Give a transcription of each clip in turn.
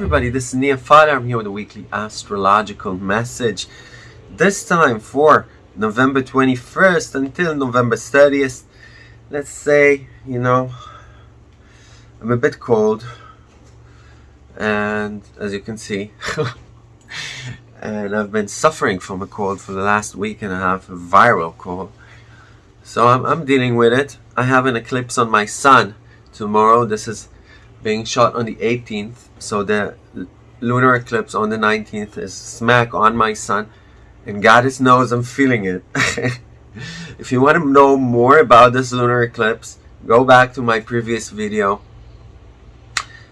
everybody, this is Nia Father. I'm here with a weekly astrological message. This time for November 21st until November 30th. Let's say, you know, I'm a bit cold. And as you can see, and I've been suffering from a cold for the last week and a half, a viral cold. So I'm, I'm dealing with it. I have an eclipse on my sun tomorrow. This is being shot on the 18th so the lunar eclipse on the 19th is smack on my sun and Goddess knows I'm feeling it. If you want to know more about this lunar eclipse go back to my previous video.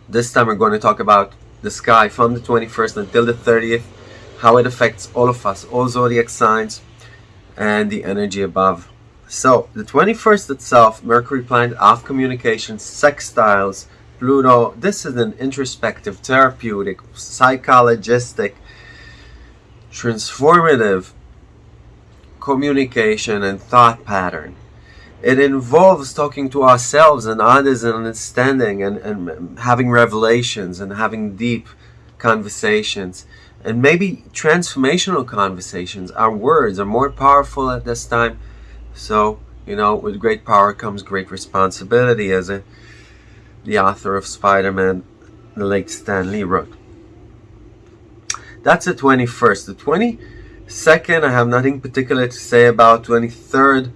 This time we're going to talk about the sky from the 21st until the 30th how it affects all of us all zodiac signs and the energy above. So the 21st itself Mercury planet of communication sextiles Pluto, this is an introspective, therapeutic, psychologistic, transformative communication and thought pattern. It involves talking to ourselves and others and understanding and, and having revelations and having deep conversations and maybe transformational conversations. Our words are more powerful at this time. So, you know, with great power comes great responsibility as a the author of Spider-Man, the late Stan Lee wrote. That's the 21st. The 22nd, I have nothing particular to say about. 23rd,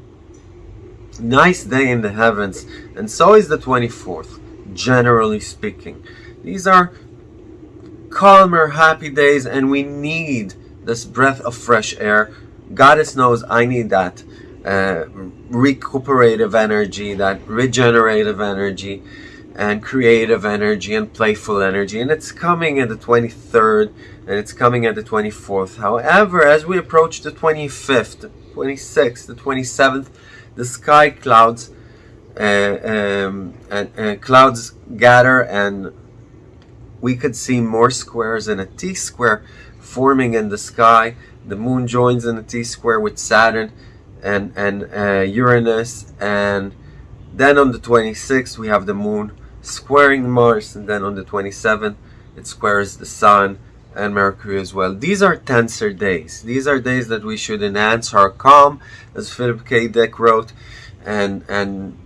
nice day in the heavens. And so is the 24th, generally speaking. These are calmer, happy days, and we need this breath of fresh air. Goddess knows I need that uh, recuperative energy, that regenerative energy and creative energy and playful energy and it's coming at the 23rd and it's coming at the 24th however as we approach the 25th 26th the 27th the sky clouds uh, um, and, and clouds gather and we could see more squares in a T-square forming in the sky. The moon joins in the T-square with Saturn and and uh, Uranus and then on the 26th we have the moon squaring Mars and then on the 27th it squares the Sun and Mercury as well. These are tensor days. These are days that we should enhance our calm, as Philip K. Dick wrote, and and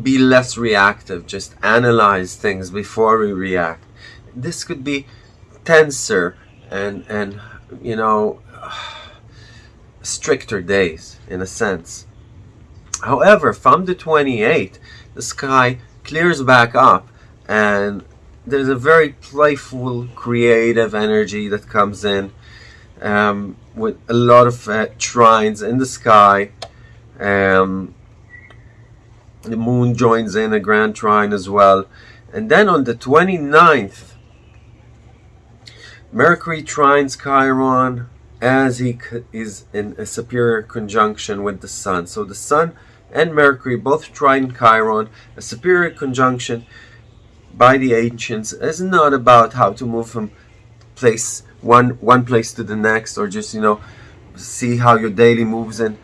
be less reactive. Just analyze things before we react. This could be tenser and and you know stricter days in a sense. However, from the 28th, the sky clears back up and there's a very playful creative energy that comes in um, with a lot of uh, trines in the sky. Um, the moon joins in a grand trine as well. And then on the 29th Mercury trines Chiron as he is in a superior conjunction with the Sun. So the Sun and Mercury, both trine Chiron, a superior conjunction by the ancients, is not about how to move from place one one place to the next, or just you know see how your daily moves in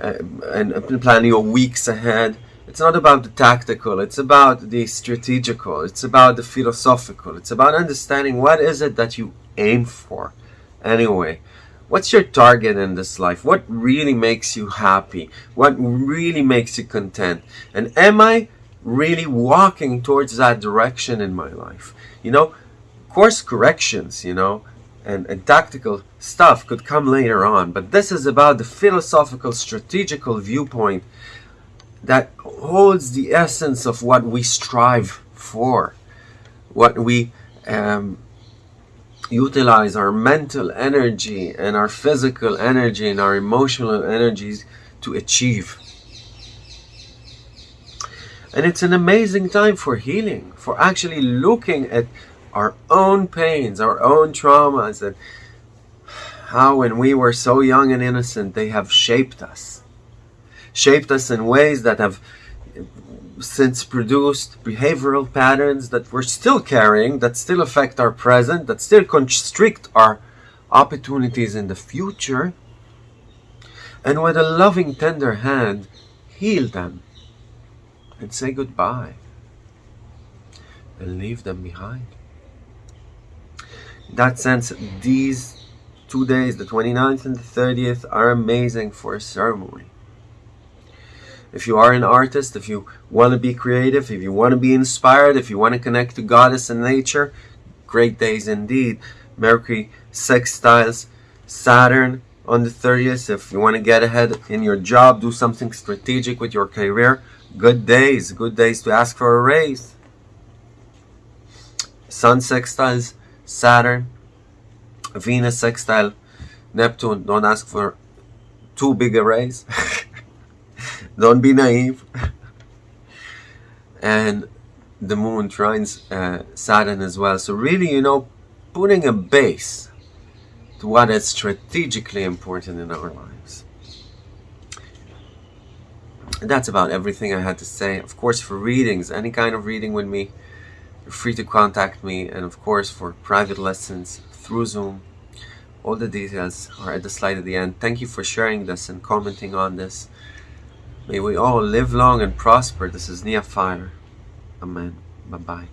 uh, and plan your weeks ahead. It's not about the tactical, it's about the strategical, it's about the philosophical, it's about understanding what is it that you aim for. Anyway, What's your target in this life? What really makes you happy? What really makes you content? And am I really walking towards that direction in my life? You know, course corrections, you know, and, and tactical stuff could come later on, but this is about the philosophical, strategical viewpoint that holds the essence of what we strive for, what we um, utilize our mental energy and our physical energy and our emotional energies to achieve. And it's an amazing time for healing, for actually looking at our own pains, our own traumas, and how when we were so young and innocent, they have shaped us. Shaped us in ways that have since produced behavioral patterns that we're still carrying, that still affect our present, that still constrict our opportunities in the future, and with a loving, tender hand, heal them and say goodbye and leave them behind. In that sense, these two days, the 29th and the 30th, are amazing for a ceremony. If you are an artist, if you want to be creative, if you want to be inspired, if you want to connect to goddess and nature, great days indeed. Mercury sextiles Saturn on the 30th. If you want to get ahead in your job, do something strategic with your career, good days, good days to ask for a raise. Sun sextiles Saturn, Venus sextile Neptune. Don't ask for too big a raise. Don't be naive. and the moon trines uh, Saturn as well. So really, you know, putting a base to what is strategically important in our lives. And that's about everything I had to say. Of course, for readings, any kind of reading with me, you're free to contact me. And of course, for private lessons through Zoom, all the details are at the slide at the end. Thank you for sharing this and commenting on this. May we all live long and prosper. This is Nia. Amen. Bye bye.